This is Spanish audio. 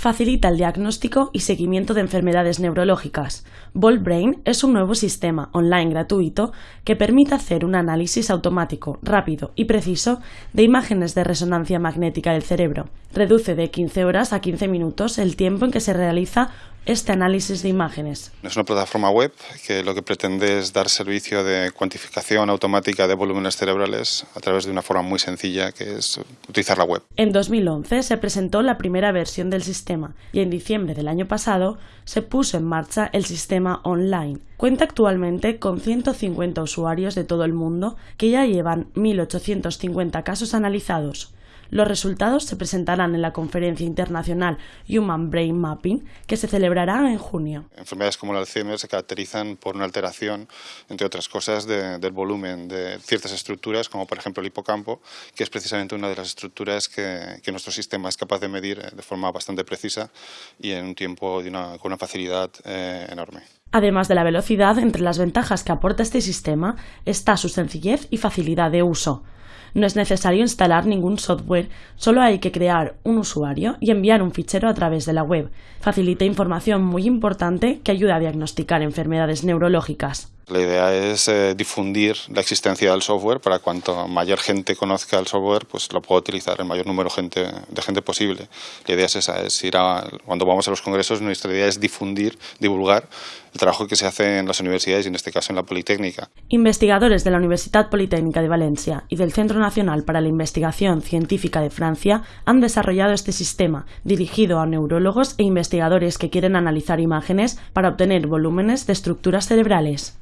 facilita el diagnóstico y seguimiento de enfermedades neurológicas. Bolt Brain es un nuevo sistema online gratuito que permite hacer un análisis automático, rápido y preciso de imágenes de resonancia magnética del cerebro. Reduce de 15 horas a 15 minutos el tiempo en que se realiza este análisis de imágenes. Es una plataforma web que lo que pretende es dar servicio de cuantificación automática de volúmenes cerebrales a través de una forma muy sencilla que es utilizar la web. En 2011 se presentó la primera versión del sistema y en diciembre del año pasado se puso en marcha el sistema online. Cuenta actualmente con 150 usuarios de todo el mundo que ya llevan 1.850 casos analizados. Los resultados se presentarán en la conferencia internacional Human Brain Mapping, que se celebrará en junio. Enfermedades como el Alzheimer se caracterizan por una alteración, entre otras cosas, del volumen de ciertas estructuras, como por ejemplo el hipocampo, que es precisamente una de las estructuras que, nuestro sistema es capaz de medir eh, de forma bastante precisa y en un tiempo de una, con una facilidad eh, enorme. Además de la velocidad, entre las ventajas que aporta este sistema está su sencillez y facilidad de uso. No es necesario instalar ningún software, solo hay que crear un usuario y enviar un fichero a través de la web. Facilita información muy importante que ayuda a diagnosticar enfermedades neurológicas. La idea es eh, difundir la existencia del software para cuanto mayor gente conozca el software, pues lo pueda utilizar el mayor número de gente posible. La idea es esa, es ir a, cuando vamos a los congresos, nuestra idea es difundir, divulgar el trabajo que se hace en las universidades y en este caso en la Politécnica. Investigadores de la Universidad Politécnica de Valencia y del Centro Nacional para la Investigación Científica de Francia han desarrollado este sistema dirigido a neurólogos e investigadores que quieren analizar imágenes para obtener volúmenes de estructuras cerebrales.